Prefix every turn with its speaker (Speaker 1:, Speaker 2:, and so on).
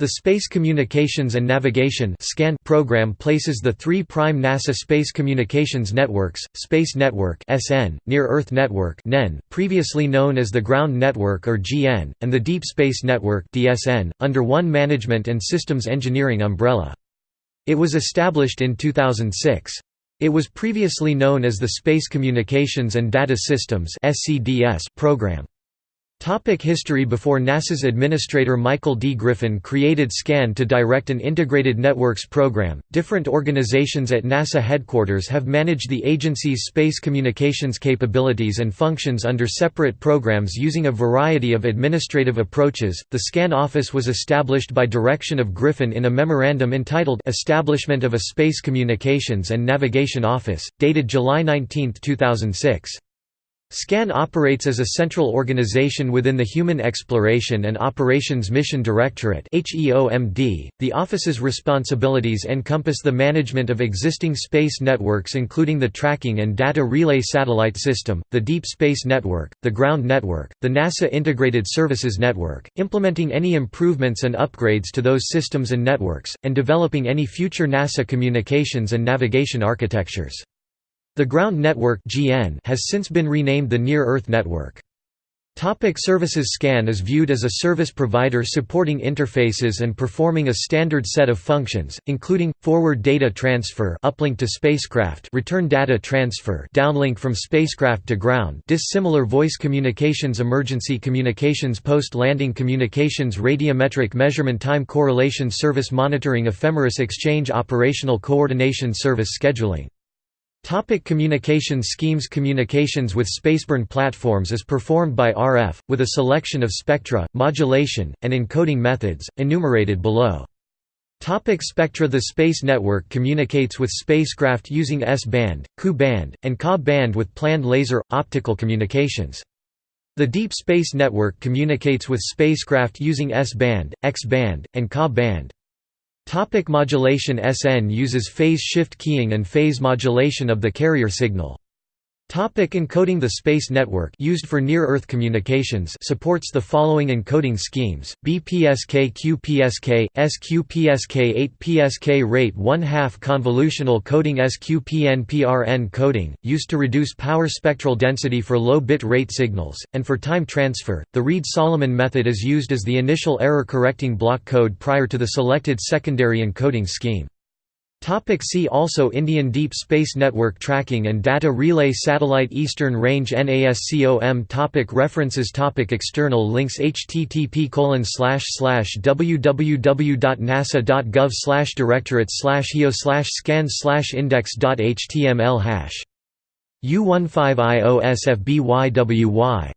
Speaker 1: The Space Communications and Navigation program places the three prime NASA space communications networks, Space Network (SN), Near-Earth Network previously known as the Ground Network or GN, and the Deep Space Network under one management and systems engineering umbrella. It was established in 2006. It was previously known as the Space Communications and Data Systems program. Topic history Before NASA's administrator Michael D. Griffin created SCAN to direct an integrated networks program, different organizations at NASA headquarters have managed the agency's space communications capabilities and functions under separate programs using a variety of administrative approaches. The SCAN office was established by direction of Griffin in a memorandum entitled Establishment of a Space Communications and Navigation Office, dated July 19, 2006. SCAN operates as a central organization within the Human Exploration and Operations Mission Directorate .The office's responsibilities encompass the management of existing space networks including the Tracking and Data Relay Satellite System, the Deep Space Network, the Ground Network, the NASA Integrated Services Network, implementing any improvements and upgrades to those systems and networks, and developing any future NASA communications and navigation architectures. The ground network has since been renamed the Near-Earth Network. Topic services SCAN is viewed as a service provider supporting interfaces and performing a standard set of functions, including, forward data transfer uplink to spacecraft return data transfer downlink from spacecraft to ground dissimilar voice communications emergency communications post-landing communications radiometric measurement time correlation service monitoring ephemeris exchange operational coordination service scheduling Topic communications schemes Communications with spaceborne platforms is performed by RF, with a selection of spectra, modulation, and encoding methods, enumerated below. Topic spectra The Space Network communicates with spacecraft using S-band, Ku-band, and Ka-band with planned laser, optical communications. The Deep Space Network communicates with spacecraft using S-band, X-band, and Ka-band. Topic modulation SN uses phase shift keying and phase modulation of the carrier signal. Topic encoding The Space Network used for near-Earth communications supports the following encoding schemes, BPSK QPSK, SQPSK 8PSK rate 1 2 convolutional coding SQPN coding, used to reduce power spectral density for low bit rate signals, and for time transfer, the Reed-Solomon method is used as the initial error-correcting block code prior to the selected secondary encoding scheme. Topic see also Indian Deep Space Network Tracking and Data Relay Satellite Eastern Range NASCOM topic References topic External links http www.nasa.gov directorate heo scan index.html hash. U15IOSFBYWY